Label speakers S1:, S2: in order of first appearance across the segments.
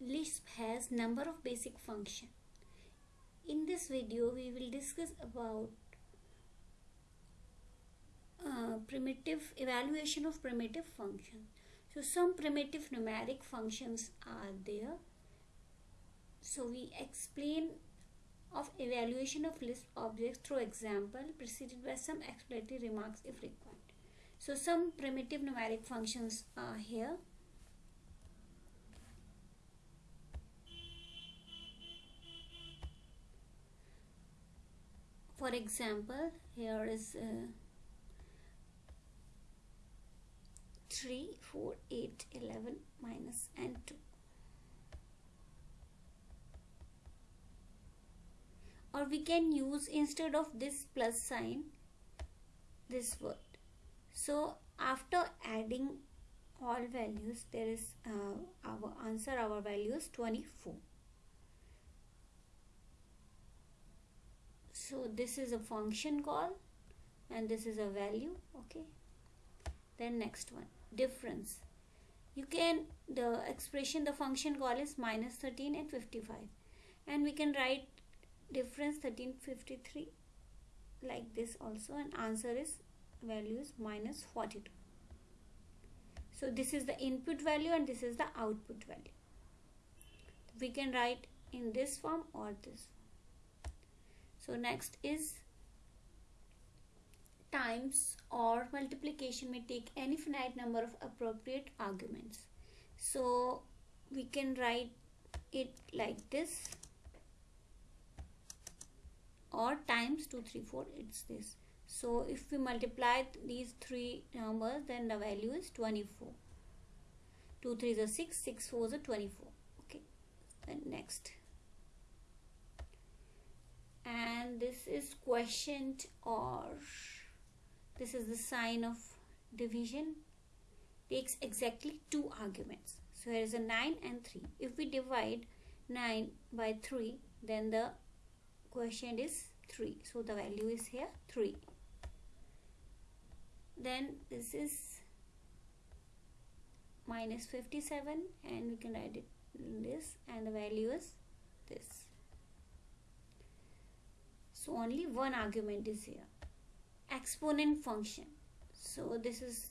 S1: Lisp has number of basic function. In this video we will discuss about uh, primitive evaluation of primitive function. So some primitive numeric functions are there. So we explain of evaluation of Lisp objects through example preceded by some explanatory remarks if required. So some primitive numeric functions are here. For example, here is uh, 3, 4, 8, 11 minus and 2. Or we can use instead of this plus sign this word. So after adding all values there is uh, our answer our value is 24. So this is a function call and this is a value okay? Then next one difference. You can the expression the function call is minus 13 and 55 and we can write difference 1353 like this also and answer is value is minus 42 so this is the input value and this is the output value. We can write in this form or this form so next is times or multiplication may take any finite number of appropriate arguments. So we can write it like this. Or times 234 it's this. So if we multiply these three numbers then the value is 24 2 3 is a 6 6 4 is a 24 okay. Then next and this is quotient or this is the sign of division. Takes exactly two arguments. So here is a 9 and 3 if we divide 9 by 3 then the quotient is 3 so the value is here 3 then this is minus 57 and we can write it this and the value is this so only one argument is here. Exponent function. So this is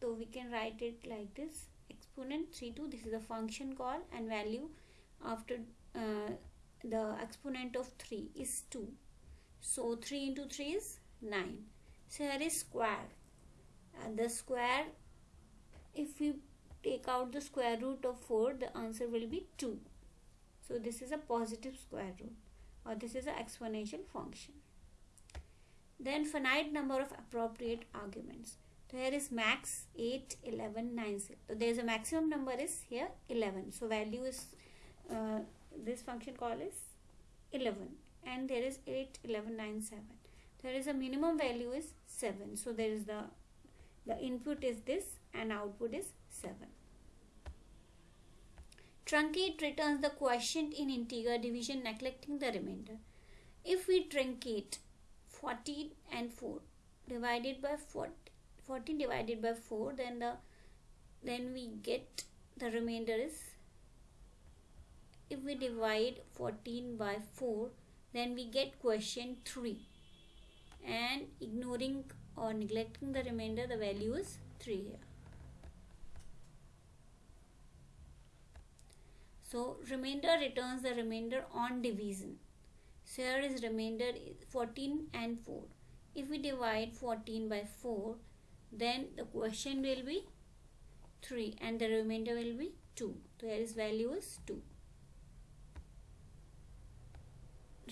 S1: so we can write it like this exponent 3 2 this is a function call and value after uh, the exponent of 3 is 2 so 3 into 3 is 9 so here is square. And the square if we take out the square root of 4 the answer will be 2 so this is a positive square root or this is an exponential function. Then finite number of appropriate arguments. So here is max 8, 11, 9, 6. So there is a maximum number is here 11. So value is, uh, this function call is 11 and there is 8, 11, 9, 7. There is a minimum value is 7. So there is the, the input is this and output is 7. Truncate returns the quotient in integer division neglecting the remainder. If we truncate 14 and 4 divided by 40, 14 divided by 4 then the then we get the remainder is if we divide 14 by 4 then we get quotient 3 and ignoring or neglecting the remainder the value is 3 here. So remainder returns the remainder on division. So here is remainder 14 and 4. If we divide 14 by 4 then the quotient will be 3 and the remainder will be 2. So here is value is 2.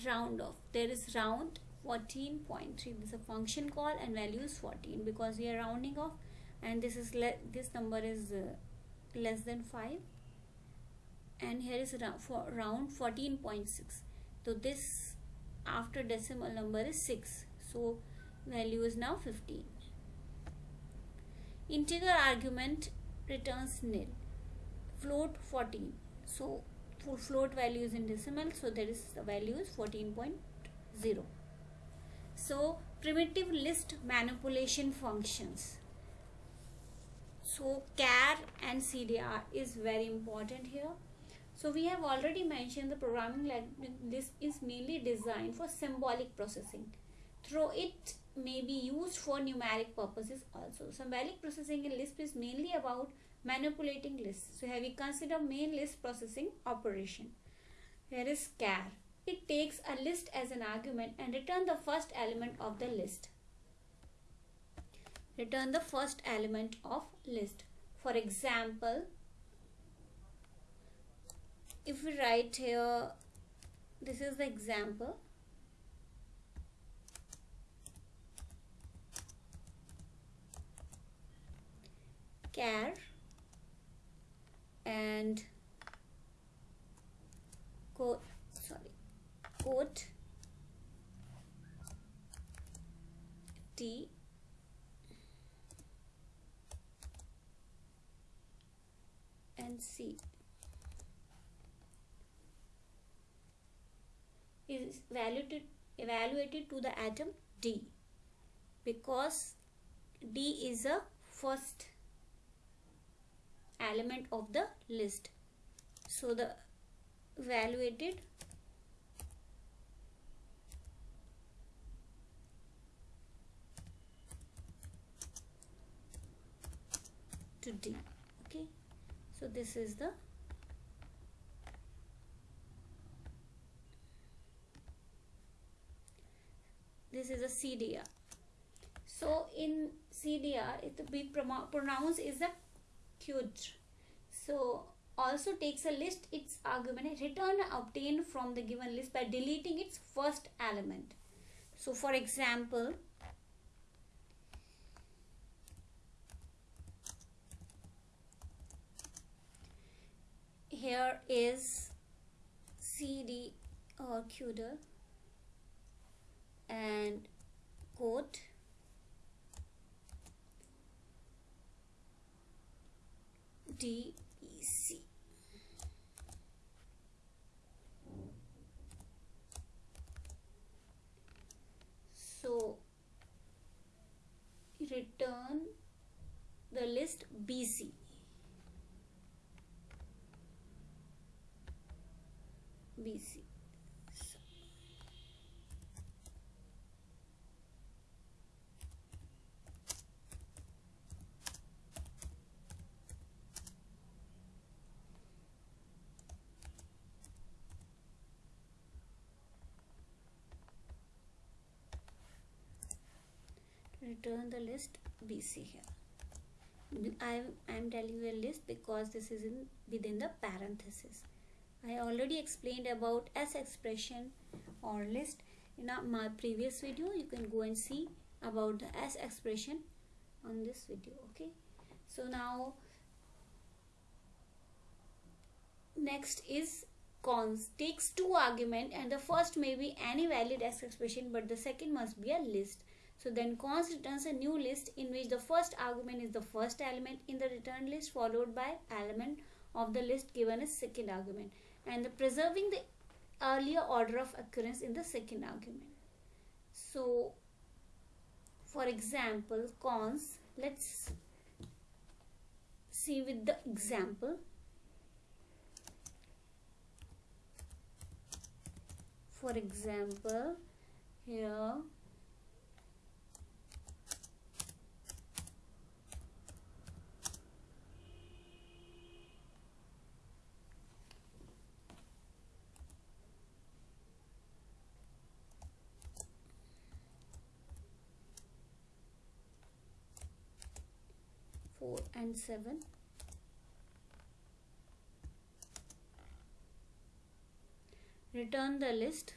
S1: Round off. There is round 14.3. This is a function call and value is 14 because we are rounding off and this is this number is uh, less than 5 and here is for round 14.6 so this after decimal number is 6 so value is now 15 integer argument returns nil. Float 14 so float value is in decimal so there is the value is 14.0 so primitive list manipulation functions. So car and cdr is very important here so we have already mentioned the programming language this is mainly designed for symbolic processing. Through it may be used for numeric purposes also. Symbolic processing in lisp is mainly about manipulating lists. So here we consider main list processing operation? Here is car. It takes a list as an argument and return the first element of the list. Return the first element of list. For example if we write here this is the example. Car and quote sorry quote t and c evaluated evaluated to the atom d because d is a first element of the list. So the evaluated to d okay? So this is the this is a CDR so in CDR it be pronounced is a queued so also takes a list its argument return obtained from the given list by deleting its first element. So for example here is cd or CUDA and quote DEC. So return the list BC. BC. Return the list BC here. I am telling you a list because this is in within the parenthesis. I already explained about S expression or list in my previous video. You can go and see about the S expression on this video okay? So now next is cons takes two argument and the first may be any valid S expression but the second must be a list so then cons returns a new list in which the first argument is the first element in the return list followed by element of the list given as second argument and the preserving the earlier order of occurrence in the second argument. So for example cons let's see with the example for example here and 7 return the list.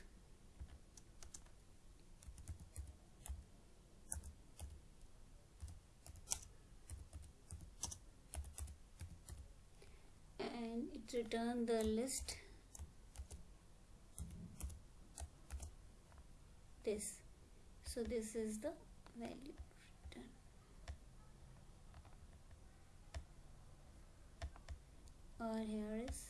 S1: And it return the list. This. So this is the value or here is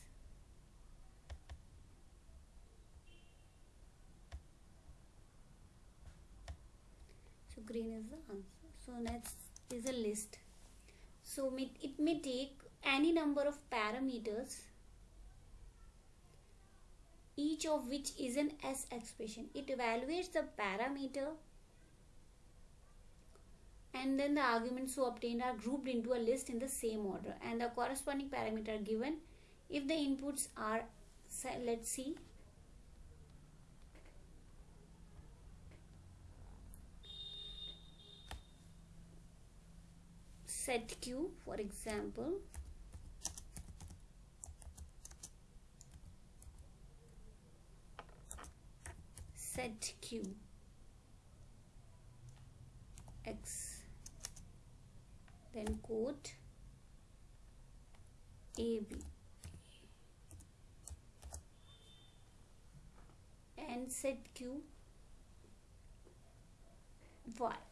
S1: so green is the answer. So next is a list. So it may take any number of parameters each of which is an S expression. It evaluates the parameter and then the arguments so obtained are grouped into a list in the same order. And the corresponding parameter given. If the inputs are let's see. Set q for example. Set q x quote ab and set q. Y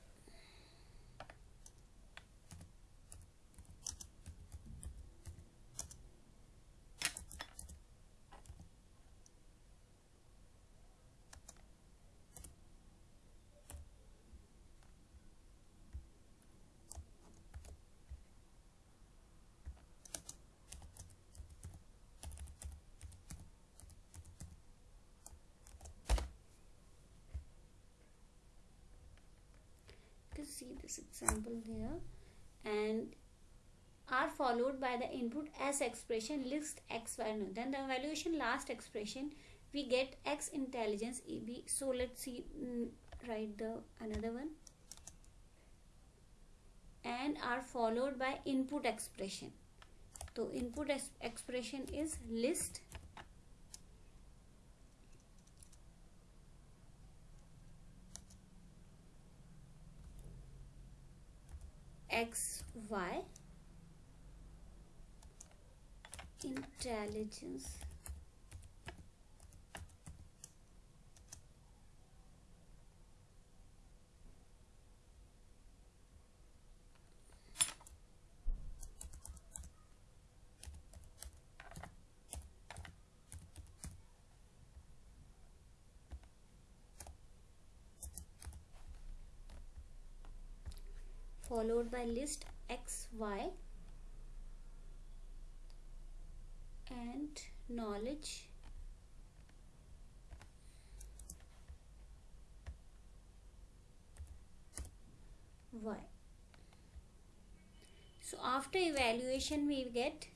S1: see this example here. And are followed by the input s expression list x no. then the evaluation last expression we get x intelligence eb so let's see mm, write the another one. And are followed by input expression. So input expression is list x y intelligence. Followed by list x y and knowledge y. So after evaluation we get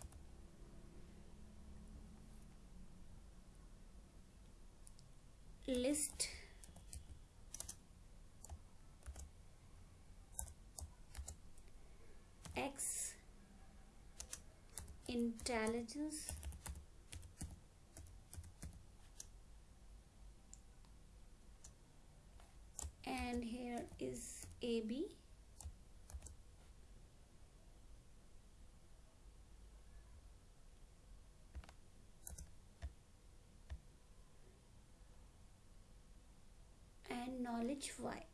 S1: list X intelligence. And here is AB and knowledge Y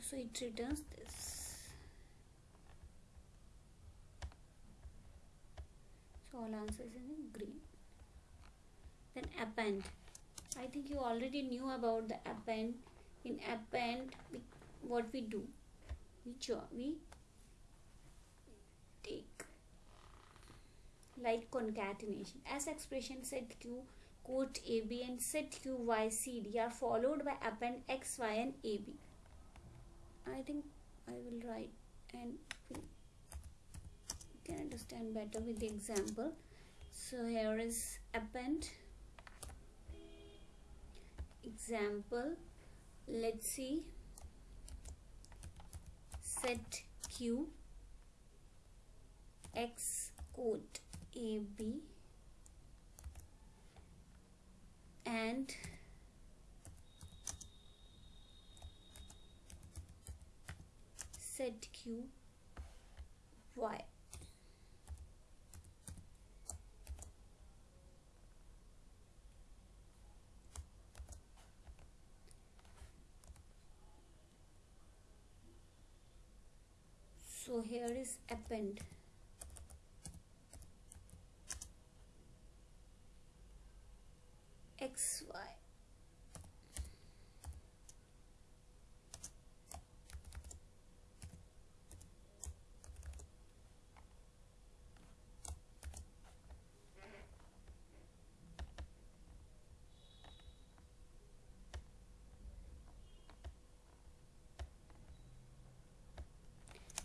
S1: so it returns this so all answers in green. Then append I think you already knew about the append in append we, what we do? We we take like concatenation. As expression set q quote ab and set q y cd are followed by append x y and ab I think I will write and you can understand better with the example. So here is append. Example let's see. Set q. X quote a b. And ZQ Y. So here is append.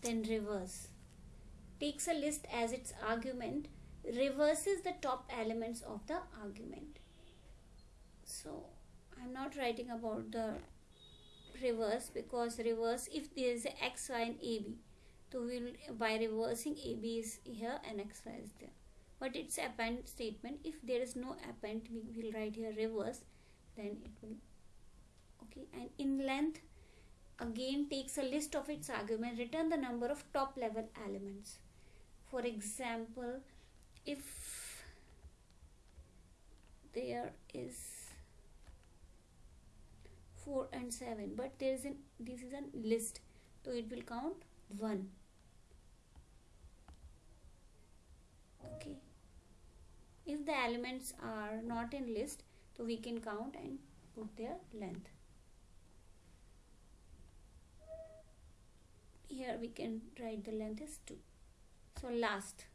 S1: Then reverse. Takes a list as its argument, reverses the top elements of the argument. So I'm not writing about the reverse because reverse if there is a x, y and ab. So we'll by reversing ab is here and xy is there. But it's append statement. If there is no append, we will write here reverse. Then it will okay. And in length, again takes a list of its argument return the number of top level elements. For example if there is 4 and 7 but there is an this is a list so it will count 1 okay. If the elements are not in list so we can count and put their length here we can write the length is 2 so last.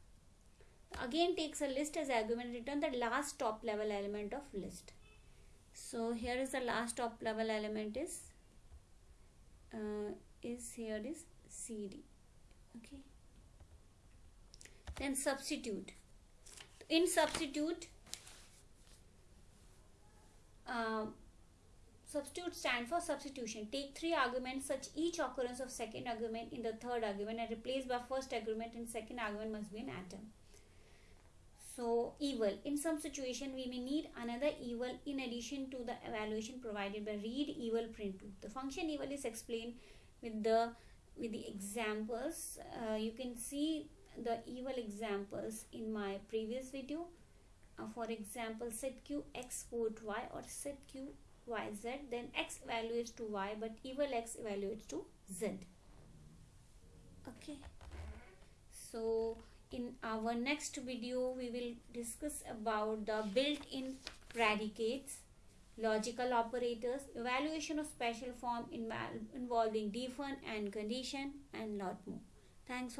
S1: Again takes a list as argument return the last top level element of list. So here is the last top level element is uh, is here is cd okay. Then substitute. In substitute um, Substitute stand for substitution. Take three arguments such each occurrence of second argument in the third argument and replace by first argument in second argument must be an atom. So eval. In some situation we may need another eval in addition to the evaluation provided by read eval print to. The function eval is explained with the with the examples. Uh, you can see the eval examples in my previous video. Uh, for example, set q x quote y or set q yz then x evaluates to y but eval x evaluates to z. Okay. So in our next video we will discuss about the built-in predicates logical operators evaluation of special form involving define and condition and lot more. Thanks for